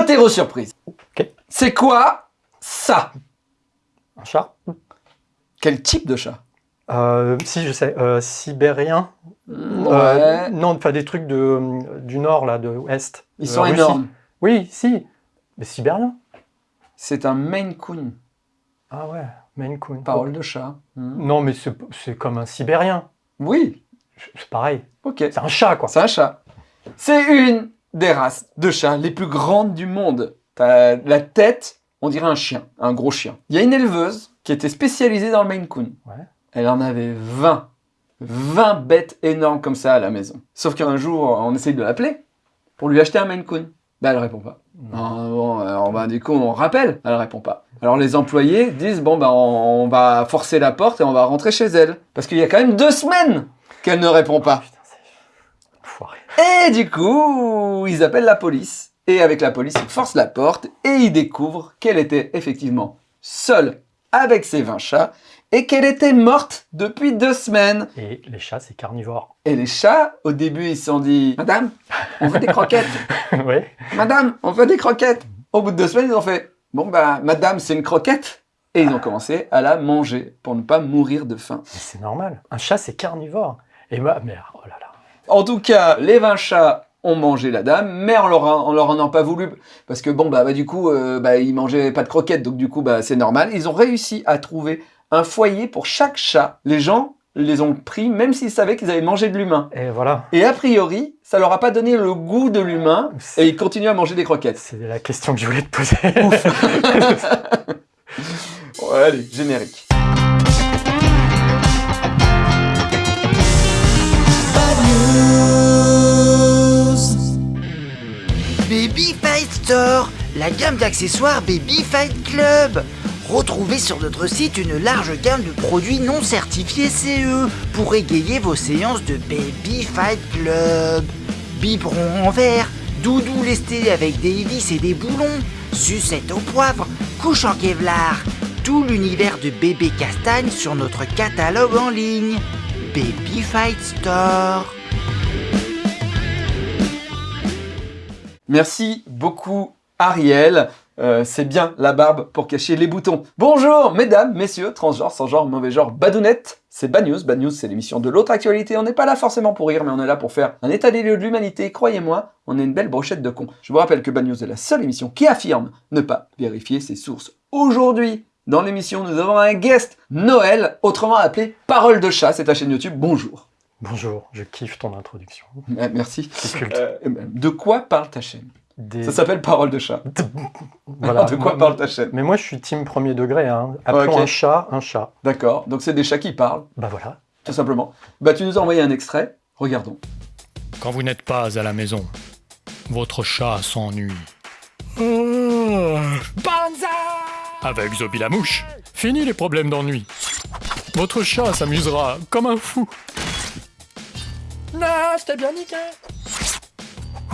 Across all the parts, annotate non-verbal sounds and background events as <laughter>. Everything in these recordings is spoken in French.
Interro surprise. C'est quoi ça? Un chat Quel type de chat? Euh, Si, je sais. Euh, sibérien Ouais. Euh, Non, enfin des trucs de, du nord, là, de l'Est. Ils sont Russie. énormes. Oui, si. Mais sibérien C'est un Maine Coon. Ah ouais, Maine Coon. Parole de chat. Hmm. Non, mais c'est c'est comme un sibérien. Oui. C'est pareil. Ok. C'est un chat, quoi. C'est un chat. C'est une des races de chats les plus grandes du monde. T'as la tête, on dirait un chien, un gros chien. Il y a une éleveuse qui était spécialisée dans le Maine Coon. Ouais. Elle en avait 20. 20 bêtes énormes comme ça à la maison. Sauf qu'un jour, on essaye de l'appeler pour lui acheter un Maine Coon. Ben, elle répond pas. Non. Ah, bon, alors, ben, du coup, on rappelle, elle répond pas. Alors les employés disent, bon, on, on va forcer la porte et on va rentrer chez elle. Parce qu'il y a quand même deux semaines qu'elle ne répond pas. Et du coup, ils appellent la police. Et avec la police, ils forcent la porte et ils découvrent qu'elle était effectivement seule avec ses 20 chats et qu'elle était morte depuis deux semaines. Et les chats, c'est carnivore. Et les chats, au début, ils se sont dit « Madame, on veut des croquettes <laughs> ouais. Madame, on veut des croquettes !» Au bout de deux semaines, ils ont fait « Bon bah, madame, c'est une croquette !» Et ils ont commencé à la manger pour ne pas mourir de faim. C'est normal. Un chat, c'est carnivore. Et moi, mais oh là là. En tout cas, les 20 chats ont mangé la dame, mais on leur, a- on leur en a pas voulu, parce que bon, bah, bah, du coup, euh, bah, ils mangeaient pas de croquettes, donc du coup, bah, c'est normal. Ils ont réussi à trouver un foyer pour chaque chat. Les gens les ont pris, même s'ils savaient qu'ils avaient mangé de l'humain. Et voilà. Et a priori, ça leur a pas donné le goût de l'humain, et ils continuent à manger des croquettes. c'est la question que je voulais te poser. <laughs> Allez, générique. Baby Fight Store, la gamme d'accessoires Baby Fight Club. Retrouvez sur notre site une large gamme de produits non certifiés CE pour égayer vos séances de Baby Fight Club. Biberon en verre, doudou lesté avec des hélices et des boulons, sucette au poivre, couche en Kevlar. Tout l'univers de bébé castagne sur notre catalogue en ligne. Baby Fight Store. Merci beaucoup, Ariel. Euh, c'est bien la barbe pour cacher les boutons. Bonjour, mesdames, messieurs, transgenres, sans genre, mauvais genre, badounettes. C'est Bad News. Bad News, c'est l'émission de l'autre actualité. On n'est pas là forcément pour rire, mais on est là pour faire un état des lieux de l'humanité. Croyez-moi, on est une belle brochette de cons. Je vous rappelle que Bad News est la seule émission qui affirme ne pas vérifier ses sources. Aujourd'hui, dans l'émission, nous avons un guest, Noël, autrement appelé Parole de chat. C'est ta chaîne YouTube. Bonjour. Bonjour, je kiffe ton introduction. Euh, Merci. C'est culte. Euh, de quoi parle ta chaîne? Des- Ça s'appelle Parole de chat. Voilà. <laughs> de quoi Moi- parle ta chaîne? Mais moi, je suis team premier degré. Hein. Appelons un chat un chat. D'accord, donc c'est des chats qui parlent, Bah voilà. tout simplement. Bah tu nous as envoyé un extrait, regardons. Quand vous n'êtes pas à la maison, votre chat s'ennuie. Avec Zobi la mouche, fini les problèmes d'ennui. Votre chat s'amusera comme un fou. Non, c'était bien niqué.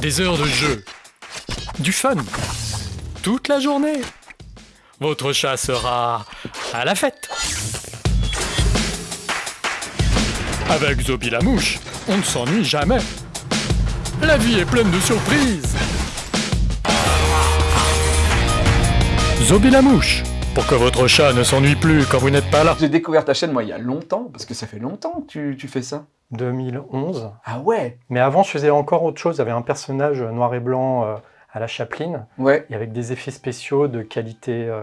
Des heures de jeu, du fun, toute la journée. Votre chat sera à la fête. Avec Zobi la mouche, on ne s'ennuie jamais. La vie est pleine de surprises. Zobi la mouche, pour que votre chat ne s'ennuie plus quand vous n'êtes pas là. J'ai découvert ta chaîne moi il y a longtemps, parce que ça fait longtemps que tu, tu fais ça. 2011. Ah ouais Mais avant, je faisais encore autre chose. J'avais un personnage noir et blanc euh, à la Chaplin, Ouais, et avec des effets spéciaux de qualité euh,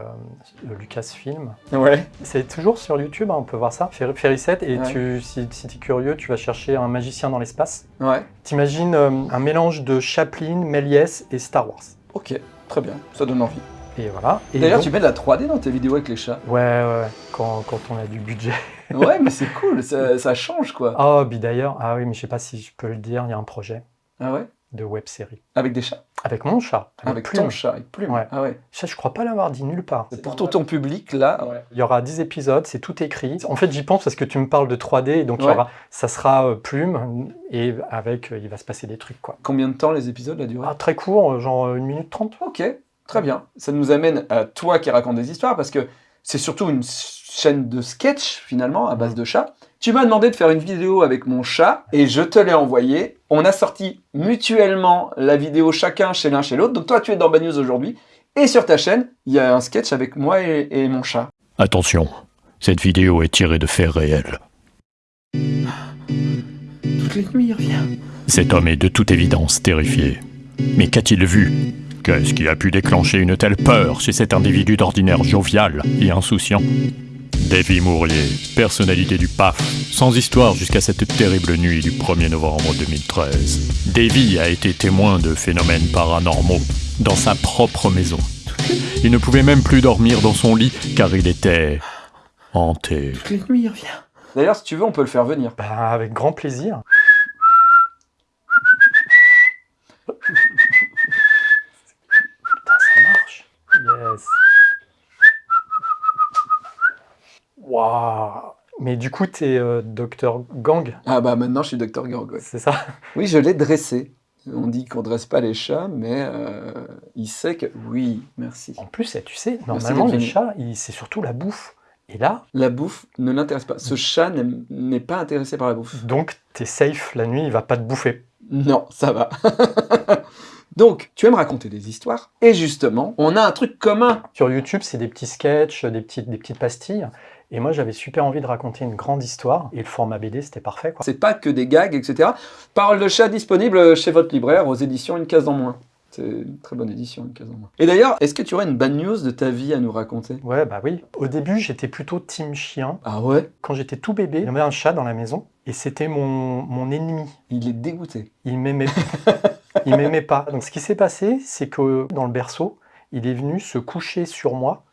de Lucasfilm. ouais. C'est toujours sur YouTube, hein, on peut voir ça. Fer- Ferricette, et Ouais. tu, si, si tu es curieux, tu vas chercher un magicien dans l'espace. Ouais, T'imagines euh, un mélange de Chaplin, Méliès et Star Wars. ok, très bien, ça donne envie. Et voilà. Et D'ailleurs, donc- tu mets de la 3D dans tes vidéos avec les chats. Ouais, ouais, ouais, quand, quand on a du budget. <laughs> Ouais, mais c'est cool, ça, ça change quoi. Oh, puis d'ailleurs, ah oui, mais je sais pas si je peux le dire, il y a un projet Ah ouais? de web série. Avec des chats? Avec mon chat. Avec Plume. ton chat, avec plume. Ouais. Ah ouais. Ça, je crois pas l'avoir dit nulle part. C'est pour tout ton public là. Il y aura 10 épisodes, c'est tout écrit. En fait, j'y pense parce que tu me parles de 3D, et donc il y aura, ça sera euh, plume, et avec, euh, il va se passer des trucs, quoi. Combien de temps les épisodes la durée? Ah, très court, euh, genre euh, une minute trente. Ok, très bien. Ça nous amène à toi qui raconte des histoires parce que c'est surtout une chaîne de sketch finalement à base de chats. Tu m'as demandé de faire une vidéo avec mon chat et je te l'ai envoyé On a sorti mutuellement la vidéo chacun chez l'un chez l'autre. Donc toi, tu es dans Bad News aujourd'hui. Et sur ta chaîne, il y a un sketch avec moi et, et mon chat. Attention, cette vidéo est tirée de faits réels. Toutes les nuits, il revient. Cet homme est de toute évidence terrifié. Mais qu'a-t-il vu? Qu'est-ce qui a pu déclencher une telle peur chez cet individu d'ordinaire jovial et insouciant Davy Mourier, personnalité du PAF, sans histoire jusqu'à cette terrible nuit du 1er novembre 2013. Davy a été témoin de phénomènes paranormaux dans sa propre maison. Il ne pouvait même plus dormir dans son lit car il était hanté. Toutes les nuits, il revient. D'ailleurs, si tu veux, on peut le faire venir. Bah, avec grand plaisir. Putain, ça marche. Yes. Waouh. Mais du coup, t'es euh, docteur Gang, Ah bah maintenant, je suis Dr. Gorg. ouais. c'est ça? Oui, je l'ai dressé. On dit qu'on dresse pas les chats, mais euh, il sait que... Oui, merci. En plus, eh, tu sais, normalement, les chats, c'est surtout la bouffe. Et là, La bouffe ne l'intéresse pas. Ce chat n'est pas intéressé par la bouffe. donc, t'es safe la nuit, il va pas te bouffer. Non, ça va. <laughs> Donc, tu aimes raconter des histoires, et justement, on a un truc commun. Sur YouTube, c'est des petits sketchs, des petites, des petites pastilles. Et moi, j'avais super envie de raconter une grande histoire. Et le format BD, c'était parfait. Quoi. C'est pas que des gags, etc. Parole de chat disponible chez votre libraire aux éditions Une case en moins. C'est une très bonne édition, Une case en moins. Et d'ailleurs, est-ce que tu aurais une bad news de ta vie à nous raconter? Ouais, bah oui. Au début, j'étais plutôt team chien. Ah ouais? Quand j'étais tout bébé, il y avait un chat dans la maison. Et c'était mon, mon ennemi. Il est dégoûté. Il m'aimait <laughs> il m'aimait pas. Donc, ce qui s'est passé, c'est que dans le berceau, il est venu se coucher sur moi.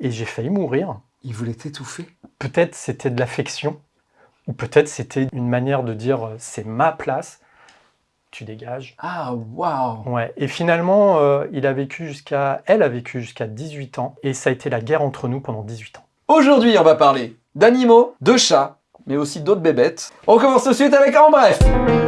Et j'ai failli mourir. Il voulait t'étouffer? Peut-être c'était de l'affection. Ou peut-être c'était une manière de dire euh, c'est ma place. Tu dégages. Ah, waouh Ouais, et finalement, euh, il a vécu jusqu'à, elle a vécu jusqu'à 18 ans, et ça a été la guerre entre nous pendant 18 ans. Aujourd'hui, on va parler d'animaux, de chats, mais aussi d'autres bébêtes. On commence tout de suite avec En Bref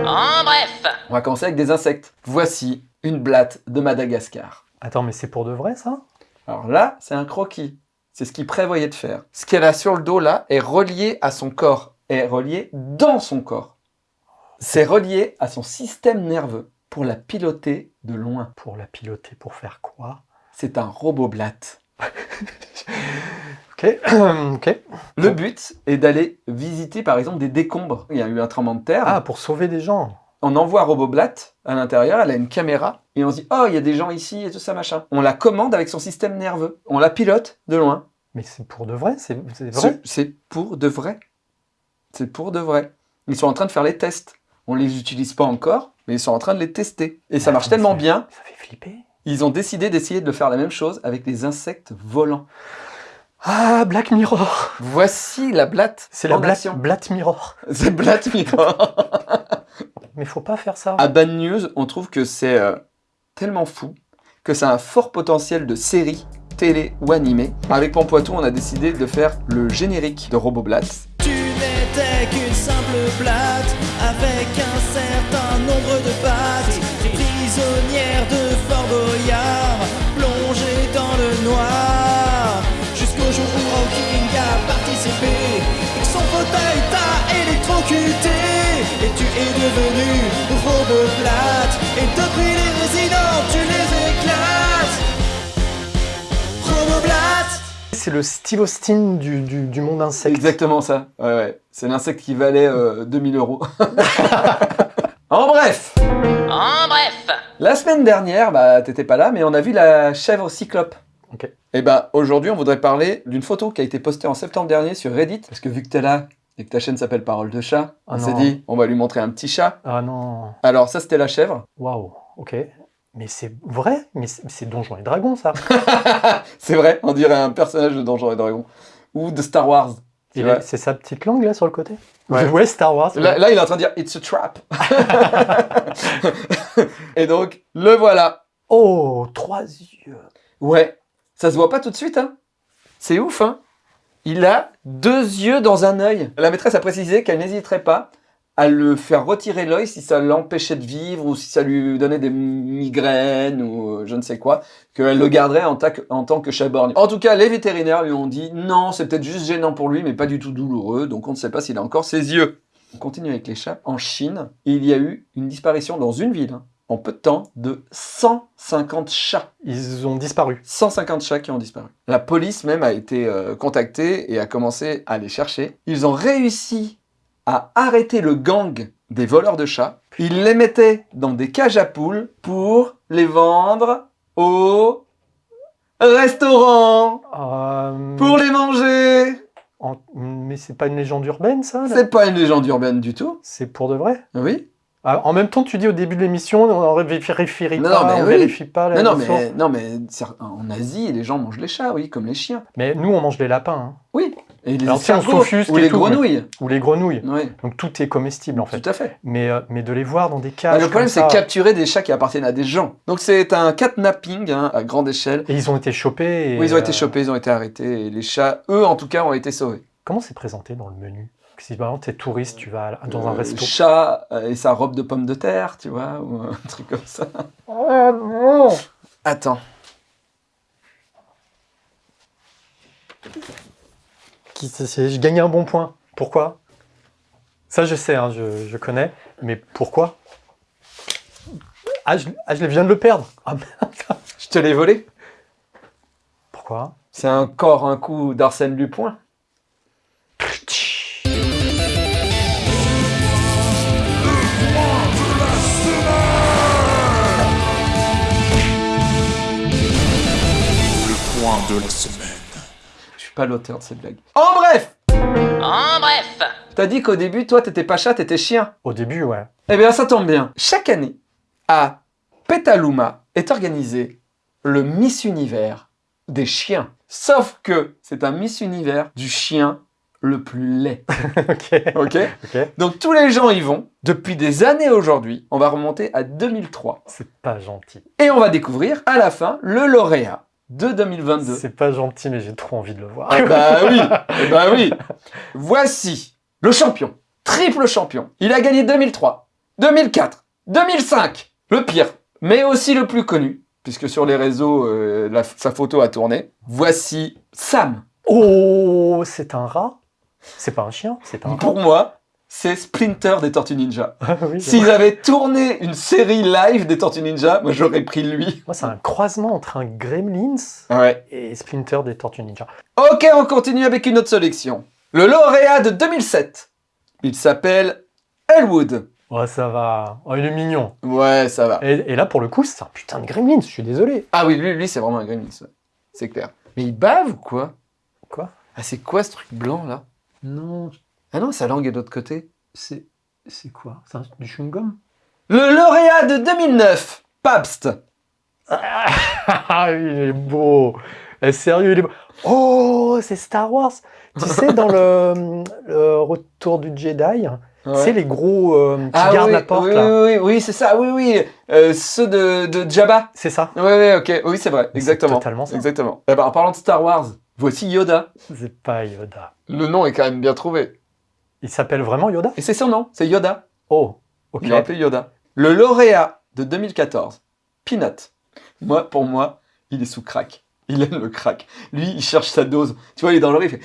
En bref On va commencer avec des insectes. Voici une blatte de Madagascar. Attends, mais c'est pour de vrai ça? Alors là, c'est un croquis. C'est ce qu'il prévoyait de faire. Ce qu'elle a sur le dos là est relié à son corps, est relié dans son corps. C'est relié à son système nerveux pour la piloter de loin. Pour la piloter, pour faire quoi? C'est un robot blatte. <laughs> Ok, <clears throat> ok. Le but est d'aller visiter par exemple des décombres. Il y a eu un tremblement de terre. Ah, pour sauver des gens. On envoie Roboblat à l'intérieur, elle a une caméra, et on se dit « Oh, il y a des gens ici et tout ça, machin ». On la commande avec son système nerveux. On la pilote de loin. Mais c'est pour de vrai, c'est vrai Ce- C'est pour de vrai. C'est pour de vrai. Ils sont en train de faire les tests. On les utilise pas encore, mais ils sont en train de les tester. Et ça Ah, marche tellement ça- bien, Ça fait flipper. ils ont décidé d'essayer de faire la même chose avec des insectes volants. Ah, Black Mirror Voici la blatte C'est la Black, action. Black Mirror. <laughs> C'est Blatt Mirror. <laughs> Mais faut pas faire ça. À Bad News, on trouve que c'est euh, tellement fou que ça a un fort potentiel de série, télé ou animé. Avec Pampoitou, on a décidé de faire le générique de Roboblat. Tu n'étais qu'une simple blatte avec un certain nombre de pattes. Prisonnière de Fort Boyard, et que son fauteuil t'a électrocuté. Et tu es devenu Roboblat. Et depuis les résidents, tu les éclates. Roboblat. C'est le Steve Austin du, du, du monde insecte. exactement ça. Ouais, ouais. C'est l'insecte qui valait euh, 2000 euros. <laughs> en bref, En bref la semaine dernière, bah t'étais pas là, mais on a vu la chèvre cyclope. Ok. Et bah aujourd'hui, on voudrait parler d'une photo qui a été postée en septembre dernier sur Reddit. Parce que vu que t'es là et que ta chaîne s'appelle Parole de chat, Ah on s'est dit, on va lui montrer un petit chat. Ah non. Alors ça, c'était la chèvre. Waouh, ok. Mais c'est vrai Mais c'est Donjons et Dragons, ça. <laughs> C'est vrai, on dirait un personnage de Donjons et Dragons. Ou de Star Wars. C'est sa petite langue, là, sur le côté? <laughs> Ouais. Star Wars. Là, là, il est en train de dire It's a trap. <laughs> et donc, le voilà. Oh, trois yeux. Ouais, ça se voit pas tout de suite, hein. C'est ouf, hein. Il a deux yeux dans un œil. La maîtresse a précisé qu'elle n'hésiterait pas à le faire retirer l'œil si ça l'empêchait de vivre ou si ça lui donnait des migraines ou euh, je ne sais quoi, qu'elle le garderait en, ta- en tant que chat borgne. En tout cas, les vétérinaires lui ont dit non, c'est peut-être juste gênant pour lui, mais pas du tout douloureux, donc on ne sait pas s'il a encore ses yeux. on continue avec les chats. En Chine, il y a eu une disparition dans une ville, hein, en peu de temps, de 150 chats. Ils ont disparu. 150 chats qui ont disparu. La police même a été euh, contactée et a commencé à les chercher. Ils ont réussi à arrêter le gang des voleurs de chats. Ils les mettaient dans des cages à poules pour les vendre au restaurant Euh, pour les manger. en- Mais c'est pas une légende urbaine, ça C'est pas une légende urbaine du tout. C'est pour de vrai? Oui. Ah, En même temps, tu dis au début de l'émission, on ne vérifie Non, pas, mais on oui. vérifie pas la Non, mais, non, mais en Asie, les gens mangent les chats, oui, comme les chiens. Mais nous, on mange les lapins, hein, Oui. Et les Alors, escargots, ou les tout, grenouilles. ou les grenouilles. Oui, Donc tout est comestible en fait. tout à fait. Mais, euh, mais de les voir dans des cages. le problème, c'est capturer des chats qui appartiennent à des gens. Donc c'est un catnapping hein, à grande échelle. Et ils ont été chopés. et, Oui, ils ont été euh, chopés, ils ont été arrêtés. Et les chats, eux, en tout cas, ont été sauvés. Comment c'est présenté dans le menu? Si par exemple, tu es touriste, tu vas dans un Euh, resto. Chat euh, et sa robe de pomme de terre, tu vois, ou un <laughs> truc comme ça. Oh non Attends. Qui- c'est- c'est- Je gagnais un bon point. Pourquoi? Ça, je sais, hein, je, je connais. Mais pourquoi? Ah je, ah, je viens de le perdre. <laughs> Ah, merde. Je te l'ai volé. Pourquoi? C'est encore un coup d'Arsène Lupin. De la semaine. Je suis pas l'auteur de cette blague. En bref En bref T'as dit qu'au début, toi, t'étais pas chat, t'étais chien. Au début, ouais. Eh bien, ça tombe bien. Chaque année, à Petaluma est organisé le Miss Univers des chiens. Sauf que c'est un Miss Univers du chien le plus laid. <laughs> ok. Ok Ok. Donc tous les gens y vont. Depuis des années aujourd'hui, on va remonter à 2003. C'est pas gentil. Et on va découvrir à la fin le lauréat de 2022. C'est pas gentil, mais j'ai trop envie de le voir. Ah bah <laughs> oui, eh bah oui. Voici le champion, triple champion. Il a gagné 2003, 2004, 2005. Le pire, mais aussi le plus connu, puisque sur les réseaux, euh, la- sa photo a tourné. Voici Sam. Oh, c'est un rat C'est pas un chien, c'est un rat. Pour moi, c'est Splinter des Tortues Ninja. <laughs> Ah oui, S'ils avaient tourné une série live des Tortues Ninja, moi j'aurais pris lui. Moi, c'est un croisement entre un Gremlins Ouais. et Splinter des Tortues Ninja. Ok, on continue avec une autre sélection. Le lauréat de 2007. Il s'appelle Elwood. Oh, ça va. Oh, il est mignon. Ouais, ça va. Et, et là, pour le coup, c'est un putain de Gremlins, je suis désolé. Ah oui, lui, lui c'est vraiment un gremlin, ça. c'est clair. Mais il bave ou quoi? Quoi? Ah, c'est quoi ce truc blanc là? Non, Ah non, sa langue est de l'autre côté. c'est. C'est quoi? C'est un- du chewing-gum? Le lauréat de 2009, Pabst. Ah, il est beau Eh, Sérieux, il est beau. Oh, c'est Star Wars Tu <laughs> sais, dans le, le Retour du Jedi, tu sais, les gros euh, qui ah, gardent oui, la porte, oui, là. oui, oui, oui, c'est ça, oui, oui. Euh, ceux de, de Jabba. C'est ça Oui, oui, ok, oui, c'est vrai, Mais exactement. c'est totalement ça. Exactement. Eh ben, en parlant de Star Wars, voici Yoda. C'est pas Yoda. Le nom est quand même bien trouvé. Il s'appelle vraiment Yoda? Et c'est son nom, c'est Yoda. Oh, ok. Il l'a appelé Yoda. Le lauréat de 2014, Peanut. Moi, pour moi, il est sous crack. Il aime le crack. Lui, il cherche sa dose. Tu vois, il est dans le riz, il fait...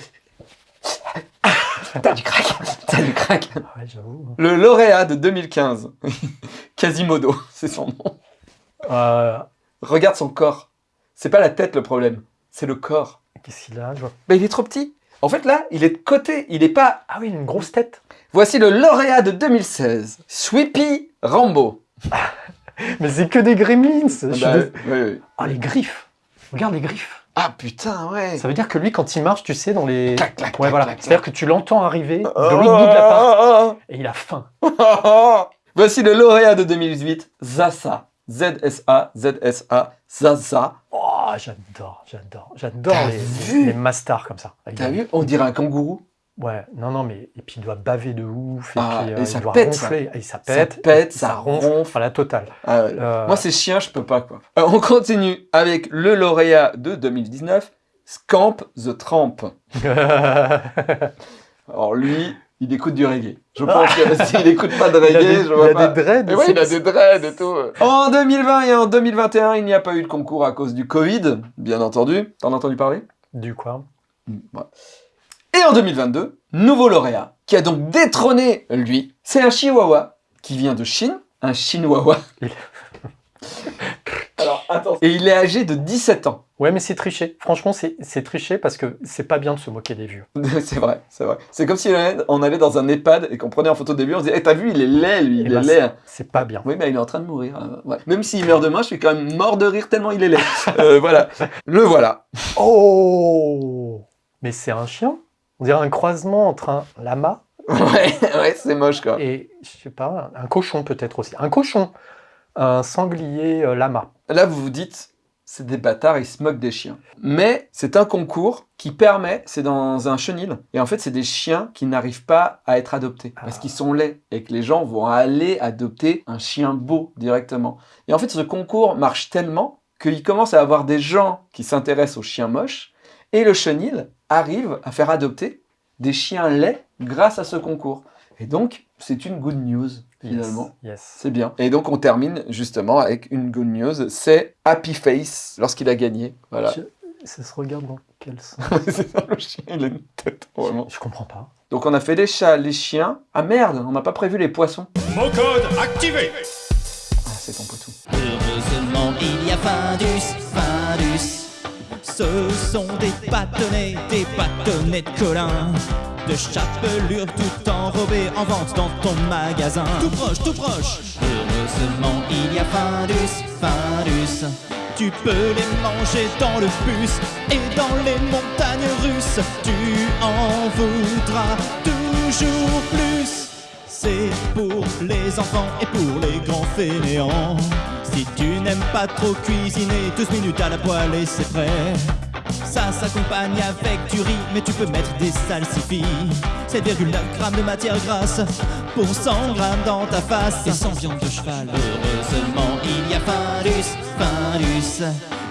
<laughs> T'as du crack T'as du crack Ah ouais, j'avoue. Le lauréat de 2015, <laughs> Quasimodo, c'est son nom. Euh, Regarde son corps. C'est pas la tête le problème, c'est le corps. Qu'est-ce qu'il a? Je vois- Mais il est trop petit. En fait, là, il est de côté, il est pas... Ah oui, il a une grosse tête. Voici le lauréat de 2016, Sweepy Rambo. <laughs> Mais c'est que des gremlins. Je suis Bah, dés- oui, oui. Ah, les griffes. Regarde les griffes. Ah putain, ouais. Ça veut dire que lui, quand il marche, tu sais, dans les... Clac, clac, Ouais, clac, voilà. clac, C'est-à-dire que tu l'entends arriver de l'autre bout de l'appart et il a faim. <laughs> Voici le lauréat de 2018, Zasa. Z-S-A, Z-S-A, Zaza. Oh, j'adore, j'adore, j'adore T'as les, les masters comme ça. T'as vu On dirait un kangourou. Ouais, non, non, mais et puis il doit baver de ouf, et Ah, puis et euh, ça il doit pète, ça. ronfler, et ça Ça pète, et ça ronfle. enfin la totale. Ah ouais. Euh, Moi, c'est chien, je peux pas, quoi. Euh, on continue avec le lauréat de 2019, Scamp the Tramp. <laughs> Alors lui, il écoute du reggae. Je pense que s'il <laughs> écoute pas de il a reggae, des, je il vois a pas. des dreads. Mais ouais, il a des dreads et tout. En 2020 et en 2021, il n'y a pas eu de concours à cause du Covid, bien entendu. T'en as entendu parler? Du quoi? Mm, ouais. Et en 2022, nouveau lauréat, qui a donc détrôné lui, c'est un chihuahua qui vient de Chine, un chinois. <laughs> Alors, attends. Et il est âgé de 17 ans. Ouais, mais c'est triché. Franchement, c'est triché parce que c'est pas bien de se moquer des vieux. <laughs> c'est vrai, c'est vrai. C'est comme si on allait- on allait dans un EHPAD et qu'on prenait en photo au début, on se disait, Eh, t'as vu, il est laid, lui, il Eh ben, est laid. C'est pas bien. Oui, mais il est en train de mourir. euh, ouais. Même s'il meurt demain, je suis quand même mort de rire tellement il est laid. <laughs> Euh, voilà. Le voilà. Oh Mais c'est un chien On dirait un croisement entre un lama <laughs> Ouais, ouais, c'est moche, quoi. et, je sais pas, un cochon peut-être aussi. Un cochon Un sanglier euh, lama. Là, vous vous dites, c'est des bâtards, ils se moquent des chiens. Mais c'est un concours qui permet, c'est dans un chenil, et en fait, c'est des chiens qui n'arrivent pas à être adoptés parce Ah. qu'ils sont laids et que les gens vont aller adopter un chien beau directement. Et en fait, ce concours marche tellement qu'il commence à avoir des gens qui s'intéressent aux chiens moches et le chenil arrive à faire adopter des chiens laids grâce à ce concours. Et donc, c'est une good news finalement. Yes. yes. C'est bien. Et donc on termine justement avec une good news, c'est Happy Face lorsqu'il a gagné. Voilà. Je- Ça se regarde dans quel sens <laughs> c'est ça le chien, il a une tête vraiment. Je comprends pas. Donc on a fait les chats, les chiens. Ah merde, on n'a pas prévu les poissons. Mot code activé Ah c'est ton potou. Heureusement, il y a Findus, Findus. Ce sont des bâtonnets, des bâtonnets de Colin. De chapelure tout enrobés en vente dans ton magasin. Tout proche, tout proche. Heureusement, il y a Findus, Findus. Tu peux les manger dans le bus et dans les montagnes russes. Tu en voudras toujours plus. C'est pour les enfants et pour les grands fainéants. Si tu n'aimes pas trop cuisiner, 12 minutes à la poêle et c'est prêt. S'accompagne avec du riz, mais tu peux mettre des salsifis. 7,9 grammes de matière grasse pour 100 grammes dans ta face. Et sans viande de cheval. Heureusement, il y a Findus, Findus.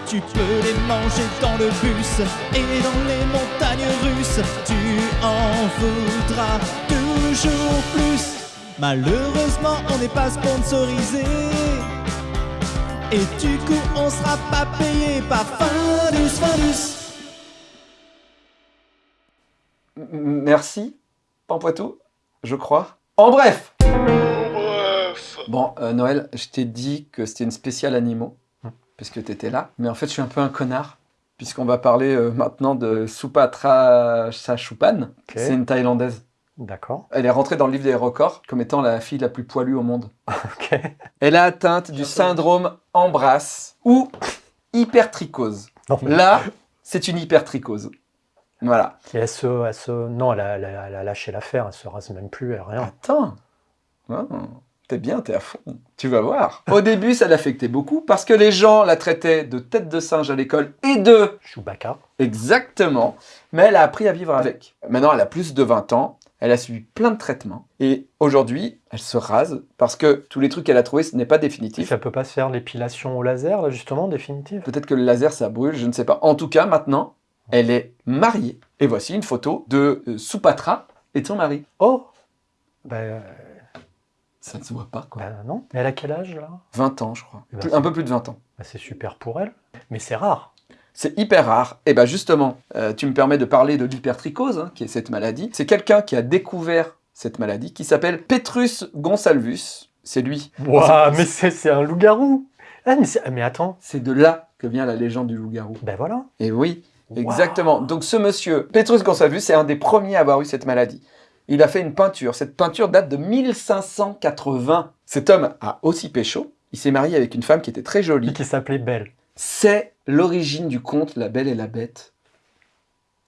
Tu peux les manger dans le bus et dans les montagnes russes. Tu en voudras toujours plus. Malheureusement, on n'est pas sponsorisé. Et du coup, on sera pas payé par Findus, Findus. Merci, Pampoitou, je crois. En bref Bon, euh, Noël, je t'ai dit que c'était une spéciale animaux, Hmm. parce que t'étais là. Mais en fait, je suis un peu un connard, puisqu'on va parler euh, maintenant de Supatra Sachupan. C'est une Thaïlandaise. D'accord. Elle est rentrée dans le livre des records comme étant la fille la plus poilue au monde. <laughs> Ok. Elle a atteinte du syndrome Embrasse ou hypertrichose. Non, mais- Là, c'est une hypertrichose. Voilà. Et elle se, elle se- non, elle a, elle a- elle a lâché l'affaire, elle se rase même plus, elle a rien. Attends. Ah, t'es bien, t'es à fond. Tu vas voir. Au début, ça l'affectait beaucoup parce que les gens la traitaient de tête de singe à l'école et de... Chewbacca. Exactement. Mais elle a appris à vivre avec. Maintenant, elle a plus de 20 ans. Elle a suivi plein de traitements. Et aujourd'hui, elle se rase parce que tous les trucs qu'elle a trouvés, ce n'est pas définitif. Ça peut pas se faire l'épilation au laser, là, justement, définitive Peut-être que le laser, ça brûle, je ne sais pas. En tout cas, maintenant, elle est mariée. Et voici une photo de euh, Supatra et de son mari. Oh Ben euh, Ça ne se voit pas, quoi. ben non. Mais elle a quel âge, là? 20 ans, je crois. Eh ben, Plus- un peu plus de 20 ans. Ben, C'est super pour elle. Mais c'est rare. C'est hyper rare. Et bien justement, euh, tu me permets de parler de l'hypertrichose, hein, qui est cette maladie. C'est quelqu'un qui a découvert cette maladie, qui s'appelle Petrus Gonsalvus. C'est lui. Waouh, mais c'est un loup-garou ah, mais, c'est- mais attends. C'est de là que vient la légende du loup-garou. Ben voilà. Et oui, Exactement. Donc ce monsieur, Petrus Gonsalvus, c'est un des premiers à avoir eu cette maladie. Il a fait une peinture. Cette peinture date de 1580. Cet homme a aussi pécho. Il s'est marié avec une femme qui était très jolie. Lui qui s'appelait Belle. C'est l'origine du conte La Belle et la Bête.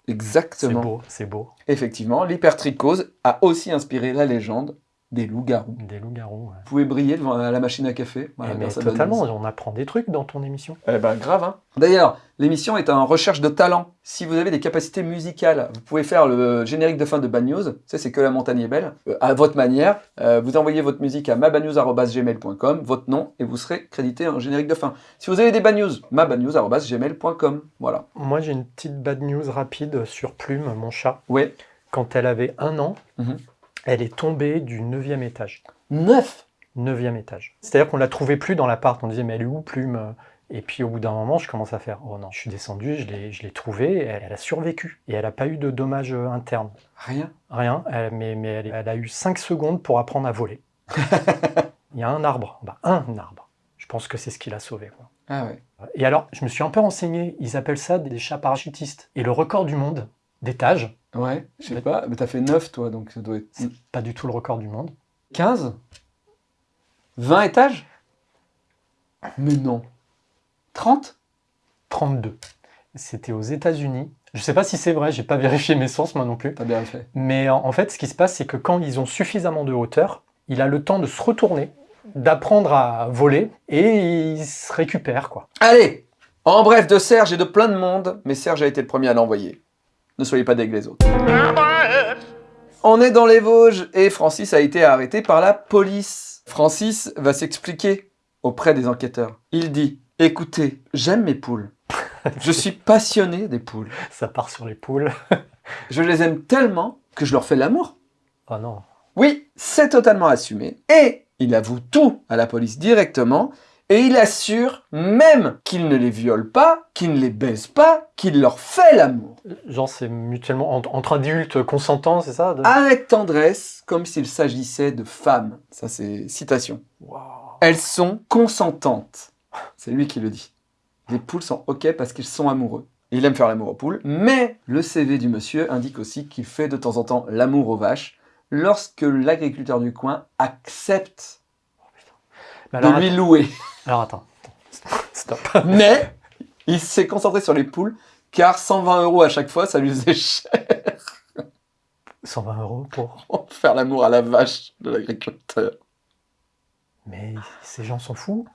C'est Exactement. beau, c'est beau. Effectivement, l'hypertrichose a aussi inspiré la légende des loups-garous. Des loups-garous. ouais. Vous pouvez briller devant la machine à café. Voilà, Eh, mais totalement, on apprend des trucs dans ton émission. Eh ben, grave, hein. D'ailleurs, l'émission est en recherche de talent. Si vous avez des capacités musicales, vous pouvez faire le générique de fin de Bad News. Ça, c'est que la montagne est belle. Euh, à votre manière, euh, vous envoyez votre musique à mabadnews.gmail.com, votre nom, et vous serez crédité en générique de fin. Si vous avez des bad news, mabadnews.gmail.com. Voilà. Moi, j'ai une petite bad news rapide sur Plume, mon chat. Ouais. Quand elle avait un an, Mhm. Elle est tombée du neuvième étage. Neuf Neuvième étage. C'est-à-dire qu'on la trouvait plus dans l'appart. On disait, mais elle est où Plume? Et puis au bout d'un moment, je commence à faire Oh non, je suis descendu, je l'ai trouvée, elle, elle a survécu. Et elle n'a pas eu de dommages euh, internes. Rien? Rien, elle- mais, mais elle, elle a eu 5 secondes pour apprendre à voler. <laughs> Il y a un arbre, bah, un arbre. Je pense que c'est ce qui l'a sauvé. Quoi. Ah ouais. Et alors, je me suis un peu renseigné, ils appellent ça des chats parachutistes. Et le record du monde d'étage, Ouais, je sais pas, mais t'as fait 9 toi, donc ça doit être... c'est pas du tout le record du monde. 15 20 étages Mais non. 30 32. C'était aux États-Unis. Je sais pas si c'est vrai, j'ai pas <laughs> vérifié mes sources moi non plus. T'as bien fait. Mais en en fait, ce qui se passe, c'est que quand ils ont suffisamment de hauteur, il a le temps de se retourner, d'apprendre à voler, et il se récupère, quoi. Allez En bref, de Serge et de plein de monde, mais Serge a été le premier à l'envoyer. Ne soyez pas deg les autres. On est dans les Vosges et Francis a été arrêté par la police. Francis va s'expliquer auprès des enquêteurs. Il dit Écoutez, j'aime mes poules. Je suis passionné des poules. <laughs> Ça part sur les poules. <laughs> Je les aime tellement que je leur fais l'amour. Oh non. Oui, c'est totalement assumé. Et il avoue tout à la police directement. Et il assure même qu'il ne les viole pas, qu'il ne les baise pas, qu'il leur fait l'amour. Genre, c'est mutuellement entre, adultes consentants, c'est ça de- Avec tendresse, comme s'il s'agissait de femmes. Ça, c'est citation. Waouh. Elles sont consentantes. C'est lui qui le dit. Les poules sont OK parce qu'ils sont amoureux. Il aime faire l'amour aux poules, mais le CV du monsieur indique aussi qu'il fait de temps en temps l'amour aux vaches lorsque l'agriculteur du coin accepte Mais de alors, lui attends, louer. alors attends. Stop. Mais il s'est concentré sur les poules car 120 euros à chaque fois, ça lui faisait cher 120 euros pour. faire l'amour à la vache de l'agriculteur. Mais ces gens s'en foutent.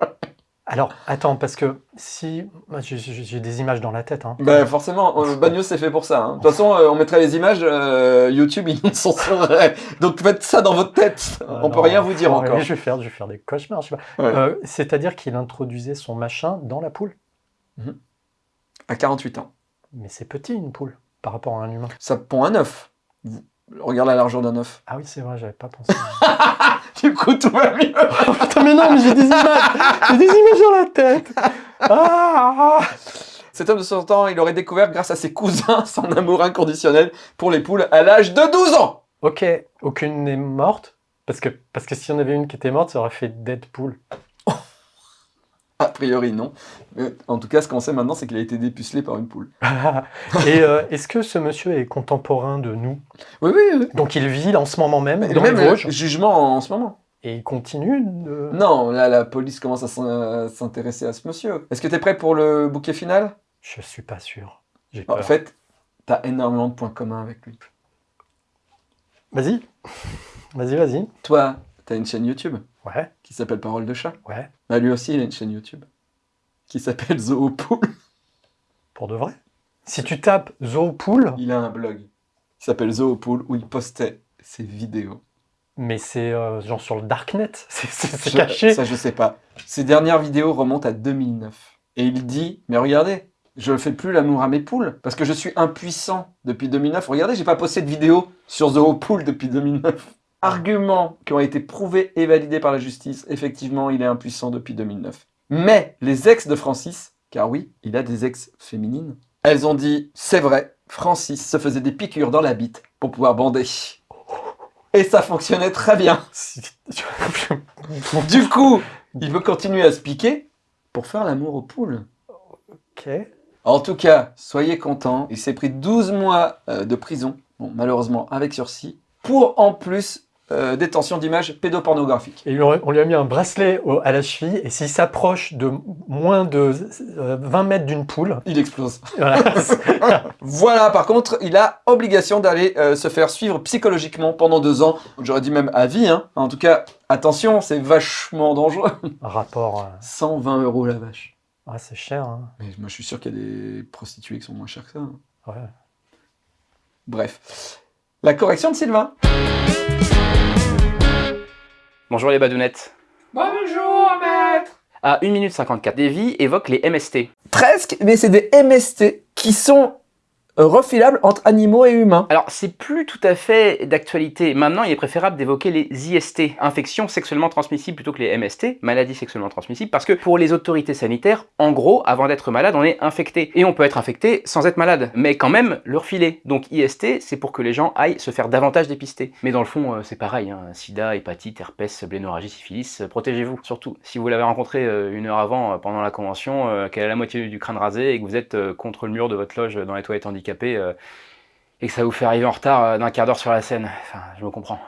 <laughs> Alors, attends, parce que si. moi, j'ai- des images dans la tête. Hein. Ben forcément, euh, Bagnos c'est fait pour ça. hein. De toute façon, euh, on mettrait les images, euh, YouTube ils nous censureraient. Donc faites ça dans votre tête. Ah on peut rien vous dire encore. Je vais faire, je vais faire des cauchemars. je sais pas. Ouais. Euh, C'est-à-dire qu'il introduisait son machin dans la poule. À 48 ans. Mais c'est petit une poule par rapport à un humain. Ça pond un œuf. Regarde la largeur d'un œuf. Ah oui, c'est vrai, j'avais pas pensé. <laughs> Du coup, tout va mieux. Oh, putain, mais non, mais j'ai des images J'ai des images dans la tête ah, Cet homme de 60 ans, il aurait découvert grâce à ses cousins son amour inconditionnel pour les poules à l'âge de 12 ans. Ok, aucune n'est morte? Parce que, parce que si on avait une qui était morte, ça aurait fait Deadpool. A priori, non. Mais en tout cas, ce qu'on sait maintenant, c'est qu'il a été dépucelé par une poule. <laughs> Et euh, est-ce que ce monsieur est contemporain de nous? Oui, oui, oui. Donc il vit en ce moment même Et dans même les Vosges jugement en ce moment. et il continue de... Non, là, la police commence à s'in- à s'intéresser à ce monsieur. Est-ce que t'es prêt pour le bouquet final? Je suis pas sûr. J'ai En fait, t'as énormément de points communs avec lui. Vas-y. Vas-y, vas-y. Toi, t'as une chaîne YouTube Ouais, qui s'appelle Parole de chat. ouais. Bah, lui aussi, il a une chaîne YouTube qui s'appelle Zoopool. Pour de vrai. Si tu tapes Zoopool, Il a un blog qui s'appelle Zoopool où il postait ses vidéos. mais c'est euh, genre sur le Darknet. <laughs> C'est- caché. Ça, je sais pas. Ses dernières vidéos remontent à 2009. Et il dit, mais regardez, je fais plus l'amour à mes poules parce que je suis impuissant depuis 2009. Regardez, j'ai pas posté de vidéo sur Zoopool depuis 2009. Arguments qui ont été prouvés et validés par la justice. Effectivement, il est impuissant depuis 2009. Mais les ex de Francis, car oui, il a des ex féminines, elles ont dit, c'est vrai, Francis se faisait des piqûres dans la bite pour pouvoir bander. Et ça fonctionnait très bien. <laughs> Du coup, il veut continuer à se piquer pour faire l'amour aux poules. ok. En tout cas, soyez contents. Il s'est pris 12 mois euh, de prison, bon, malheureusement avec sursis, pour en plus euh, détention d'images pédopornographiques. Et on lui a mis un bracelet au- à la cheville, et s'il s'approche de moins de euh, 20 mètres d'une poule, Il explose. voilà, <laughs> Voilà, par contre, il a obligation d'aller euh, se faire suivre psychologiquement pendant deux ans. J'aurais dit même à vie. Hein. En tout cas, attention, c'est vachement dangereux. rapport. euh, 120 euros la vache. ah, c'est cher. Hein. Mais moi, je suis sûr qu'il y a des prostituées qui sont moins chères que ça. hein. Ouais. Bref. La correction de Sylvain. Bonjour les badounettes. Bonjour, maître À 1 minute 54, Davy évoque les MST. Presque, mais c'est des MST qui sont euh, refilable entre animaux et humains. Alors, c'est plus tout à fait d'actualité. Maintenant, il est préférable d'évoquer les IST, infections sexuellement transmissibles, plutôt que les MST, maladies sexuellement transmissibles, parce que pour les autorités sanitaires, en gros, avant d'être malade, on est infecté. Et on peut être infecté sans être malade, mais quand même le refiler. Donc IST, c'est pour que les gens aillent se faire davantage dépister. Mais dans le fond, euh, c'est pareil, hein. sida, hépatite, herpès, blénorragie, syphilis, euh, protégez-vous. Surtout, si vous l'avez rencontré une heure avant, pendant la convention, qu'elle a la moitié du crâne rasé et que vous êtes contre le mur de votre loge dans les toilettes handicapées, euh, et que ça vous fait arriver en retard euh, d'un quart d'heure sur la scène. Enfin, je me comprends.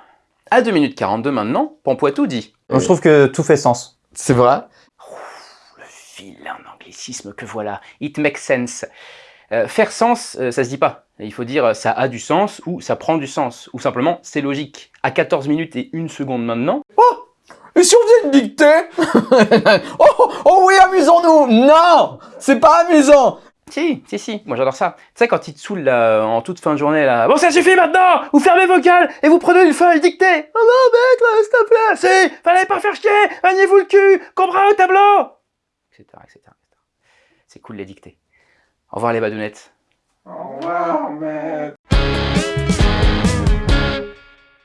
À 2 minutes 42 maintenant, Pampoitou dit. je trouve que tout fait sens. C'est vrai Le vilain anglicisme que voilà. It makes sense. Euh, faire sens, ça se dit pas. Il faut dire ça a du sens ou ça prend du sens. Ou simplement c'est logique. À 14 minutes et 1 seconde maintenant. Oh Et si on faisait une dictée? <laughs> Oh, oh oui, amusons-nous Non C'est pas amusant si, si, si, moi j'adore ça. Tu sais, quand il te saoule là, en toute fin de journée, là, bon, ça suffit maintenant Vous fermez vos gueules et vous prenez une feuille dictée Oh non, mec, là, s'il te plaît Si Fallait pas faire chier Maniez-vous le cul Comprends au tableau Etc, etc, C'est cool les dictées. Au revoir les badounettes. Au revoir, mec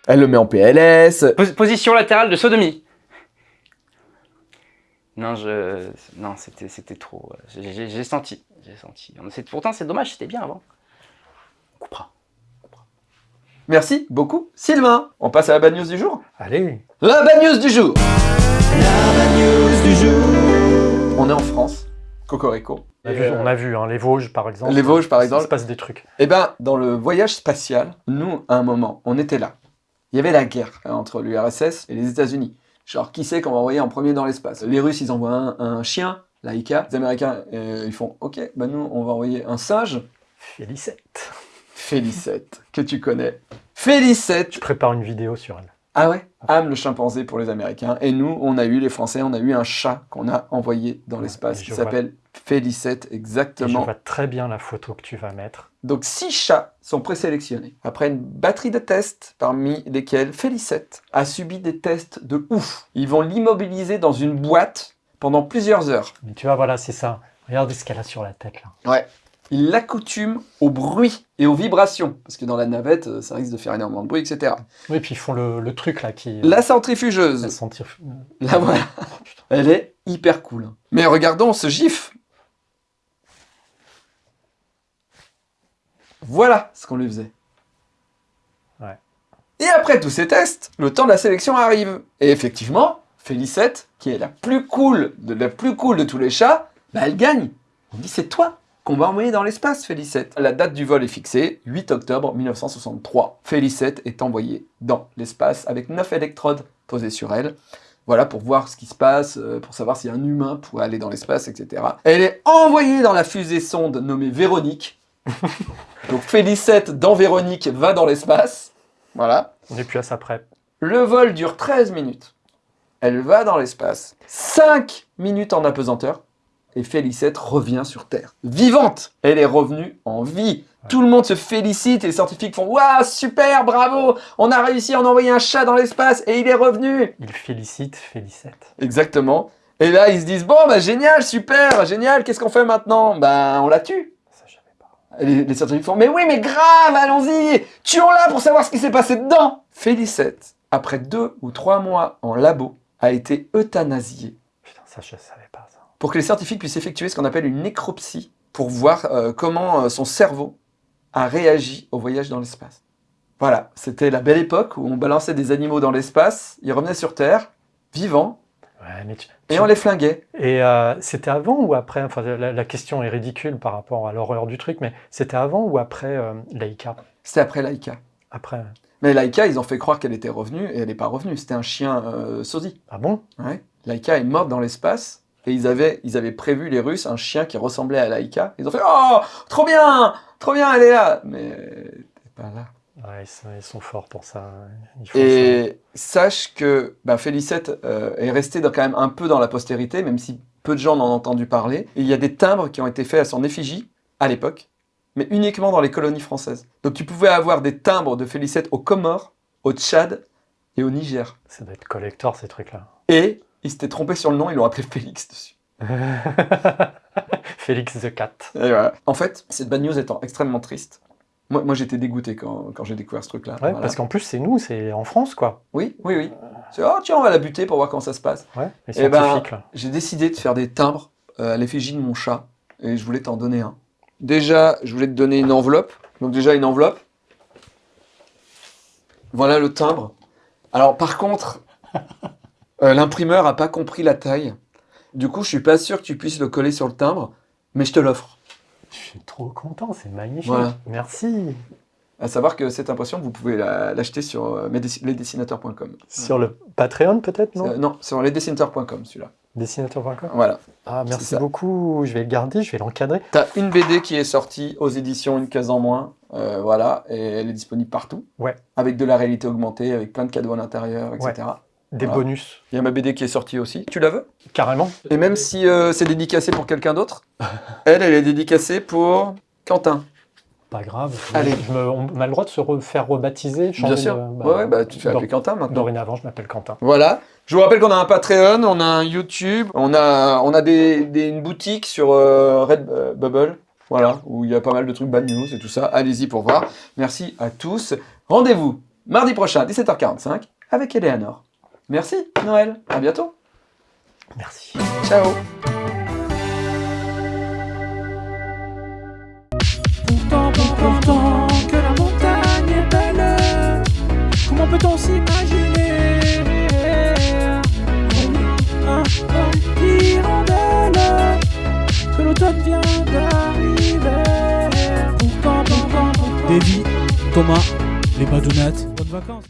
Elle le met en PLS. position latérale de sodomie. Non, je... Non, c'était trop... J'ai senti j'ai senti. Pourtant, c'est dommage, c'était bien avant. On coupera. Merci beaucoup, Sylvain. On passe à la bad news du jour Allez La bad news du jour La bad news du jour On est en France, Cocorico. On a vu, on a vu hein, les Vosges par exemple. Les Vosges par exemple. Il se passe des trucs. Eh ben, dans le voyage spatial, nous, à un moment, on était là. Il y avait la guerre hein, entre l'URSS et les États-Unis. Genre, qui c'est qu'on va envoyer en premier dans l'espace? Les Russes, ils envoient un chien, Laika. Les Américains, euh, ils font « Ok, bah nous, on va envoyer un singe. » Félicette. Félicette, que tu connais. Félicette Je prépare une vidéo sur elle. Ah ouais? Am le chimpanzé pour les Américains. Et nous, on a eu, les Français, on a eu un chat qu'on a envoyé dans l'espace qui s'appelle Félicette, exactement. Et je vois très bien la photo que tu vas mettre. Donc six chats sont présélectionnés. Après une batterie de tests, parmi lesquels Félicette a subi des tests de ouf. Ils vont l'immobiliser dans une boîte pendant plusieurs heures. Mais tu vois, voilà, c'est ça. Regarde ce qu'elle a sur la tête, là. Ouais. Il l'accoutume au bruit et aux vibrations. Parce que dans la navette, euh, ça risque de faire énormément de bruit, etc. Oui, puis ils font le, truc, là, qui... La centrifugeuse. La centrifugeuse. <laughs> Là, voilà. Elle est hyper cool. Mais regardons ce gif. Voilà ce qu'on lui faisait. Ouais. Et après tous ces tests, le temps de la sélection arrive. Et effectivement, Félicette, qui est la plus cool de la plus cool de tous les chats, bah elle gagne. On dit c'est toi qu'on va envoyer dans l'espace, Félicette. La date du vol est fixée, 8 octobre 1963. Félicette est envoyée dans l'espace avec 9 électrodes posées sur elle. Voilà, pour voir ce qui se passe, euh, pour savoir si un humain pourrait aller dans l'espace, etc. Elle est envoyée dans la fusée sonde nommée Véronique. <laughs> Donc Félicette dans Véronique va dans l'espace. Voilà. On est plus à sa prep. Le vol dure 13 minutes. Elle va dans l'espace. 5 minutes en apesanteur. Et Félicette revient sur Terre. Vivante Elle est revenue en vie. Tout le monde se félicite et les scientifiques font « Waouh, super, bravo On a réussi à en envoyer un chat dans l'espace et il est revenu !» Ils félicitent Félicette. Exactement. Et là, ils se disent « Bon, bah génial, super, génial, qu'est-ce qu'on fait maintenant ?» Ben, on la tue. Les, les scientifiques font « Mais oui, mais grave, allons-y Tuons-la pour savoir ce qui s'est passé dedans !» Félicette, après deux ou trois mois en labo, a été euthanasié. Putain, ça je savais pas ça. Pour que les scientifiques puissent effectuer ce qu'on appelle une nécropsie, pour voir euh, comment euh, son cerveau a réagi au voyage dans l'espace. Voilà, c'était la belle époque où on balançait des animaux dans l'espace, ils revenaient sur Terre, vivants, ouais, mais et on les flinguait. Et euh, c'était avant ou après Enfin, la, question est ridicule par rapport à l'horreur du truc, mais c'était avant ou après Laïka? C'était après Laïka. Après. Mais Laika, ils ont fait croire qu'elle était revenue, et elle n'est pas revenue. C'était un chien euh, sosie. Ah bon? Ouais. Laika est morte dans l'espace, et ils avaient, ils avaient prévu, les Russes, un chien qui ressemblait à Laika. Ils ont fait « Oh, trop bien Trop bien, elle est là !» Mais elle pas là. Ouais, ils sont, forts pour ça. et sache que bah, Félicette euh, est restée dans, quand même un peu dans la postérité, même si peu de gens en ont entendu parler. Et il y a des timbres qui ont été faits à son effigie, à l'époque, mais uniquement dans les colonies françaises. Donc tu pouvais avoir des timbres de Félicette aux Comores, au Tchad et au Niger. Ça doit être collector ces trucs-là. Et ils s'étaient trompés sur le nom, ils l'ont appelé Félix dessus. <laughs> Félix the Cat. Et voilà. En fait, cette bad news étant extrêmement triste, moi, moi j'étais dégoûté quand, quand j'ai découvert ce truc-là. Ouais, Voilà. parce qu'en plus, c'est nous, c'est en France, quoi. Oui, oui, oui. C'est, oh tiens, on va la buter pour voir comment ça se passe. Ouais, les Eh ben. J'ai décidé de faire des timbres euh, à l'effigie de mon chat et je voulais t'en donner un. Déjà, je voulais te donner une enveloppe. Donc déjà une enveloppe. Voilà le timbre. Alors par contre, <laughs> euh, l'imprimeur a pas compris la taille. Du coup, je suis pas sûr que tu puisses le coller sur le timbre, mais je te l'offre. Je suis trop content, c'est magnifique. Voilà. Merci. À savoir que cette impression, vous pouvez la- l'acheter sur euh, lesdessinateurs.com. Sur le Patreon, peut-être, non? Euh, non, sur lesdessinateurs.com celui-là. Dessinateur.com. Voilà. Ah, merci beaucoup. Je vais le garder, je vais l'encadrer. T'as une BD qui est sortie aux éditions Une case en moins, euh, voilà, et elle est disponible partout. Ouais. Avec de la réalité augmentée, avec plein de cadeaux à l'intérieur, etc. Des Voilà. bonus. Il y a ma BD qui est sortie aussi. Tu la veux? Carrément. Et même si euh, c'est dédicacé pour quelqu'un d'autre, <laughs> elle, elle est dédicacée pour Quentin. Pas grave. Allez. Je me- on a le droit de se re- faire rebaptiser. Bien sûr. de- bah, ouais, bah tu te fais appeler Quentin maintenant. Dorénavant, je m'appelle Quentin. Voilà. Je vous rappelle qu'on a un Patreon, on a un YouTube, on a, on a des, des- une boutique sur euh, Redbubble. Voilà, où il y a pas mal de trucs bad news et tout ça. Allez-y pour voir. Merci à tous. Rendez-vous mardi prochain à 17h45 avec Eleanor. Merci, Noël. À bientôt. Merci. Ciao. Pourtant, pourtant que la montagne est belle, comment peut-on s'imaginer l'automne vient d'arriver. Pourtant, pourtant, pourtant Davy, Thomas, les badounettes, bonnes vacances